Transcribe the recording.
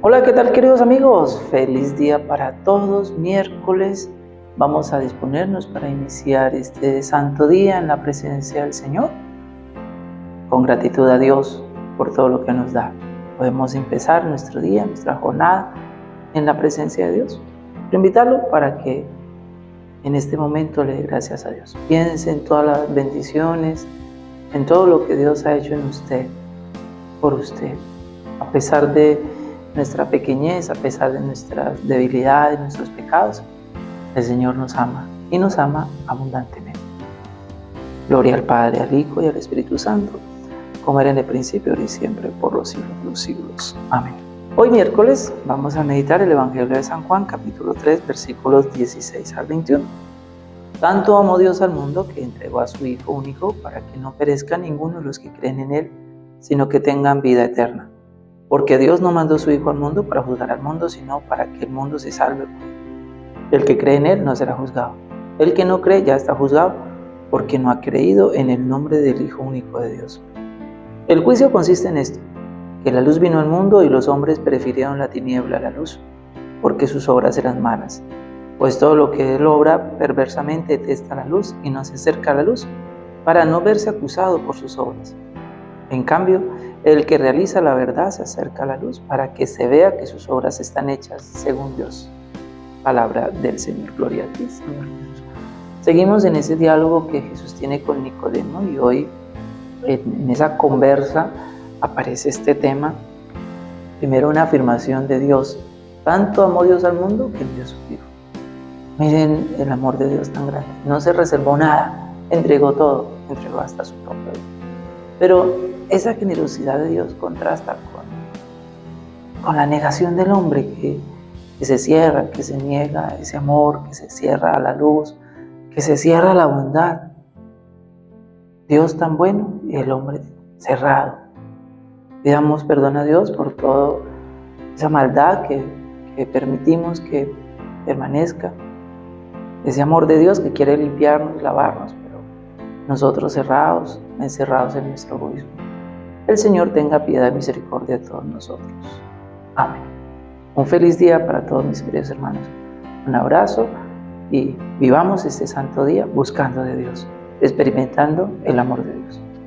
Hola, ¿qué tal queridos amigos? Feliz día para todos, miércoles. Vamos a disponernos para iniciar este santo día en la presencia del Señor. Con gratitud a Dios por todo lo que nos da. Podemos empezar nuestro día, nuestra jornada en la presencia de Dios. Quiero invitarlo para que en este momento le dé gracias a Dios. Piense en todas las bendiciones, en todo lo que Dios ha hecho en usted, por usted, a pesar de nuestra pequeñez, a pesar de nuestras debilidades, nuestros pecados, el Señor nos ama y nos ama abundantemente. Gloria al Padre, al Hijo y al Espíritu Santo, como era en el principio, ahora y siempre, por los siglos de los siglos. Amén. Hoy miércoles vamos a meditar el Evangelio de San Juan, capítulo 3, versículos 16 al 21. Tanto amó Dios al mundo que entregó a su Hijo único para que no perezca ninguno de los que creen en Él, sino que tengan vida eterna. Porque Dios no mandó su Hijo al mundo para juzgar al mundo, sino para que el mundo se salve. El que cree en Él no será juzgado. El que no cree ya está juzgado porque no ha creído en el nombre del Hijo único de Dios. El juicio consiste en esto, que la luz vino al mundo y los hombres prefirieron la tiniebla a la luz, porque sus obras eran malas. Pues todo lo que él obra perversamente detesta la luz y no se acerca a la luz, para no verse acusado por sus obras. En cambio, el que realiza la verdad se acerca a la luz para que se vea que sus obras están hechas según Dios. Palabra del Señor. Gloria a ti, Señor Jesús. Seguimos en ese diálogo que Jesús tiene con Nicodemo y hoy en esa conversa aparece este tema. Primero una afirmación de Dios. Tanto amó Dios al mundo que envió su Hijo. Miren el amor de Dios tan grande. No se reservó nada, entregó todo, entregó hasta su propio. Pero esa generosidad de Dios contrasta con, con la negación del hombre que, que se cierra, que se niega ese amor, que se cierra a la luz, que se cierra a la bondad. Dios tan bueno y el hombre cerrado. Pidamos perdón a Dios por toda esa maldad que, que permitimos que permanezca. Ese amor de Dios que quiere limpiarnos, lavarnos, nosotros cerrados, encerrados en nuestro egoísmo. El Señor tenga piedad y misericordia de todos nosotros. Amén. Un feliz día para todos mis queridos hermanos. Un abrazo y vivamos este santo día buscando de Dios, experimentando el amor de Dios.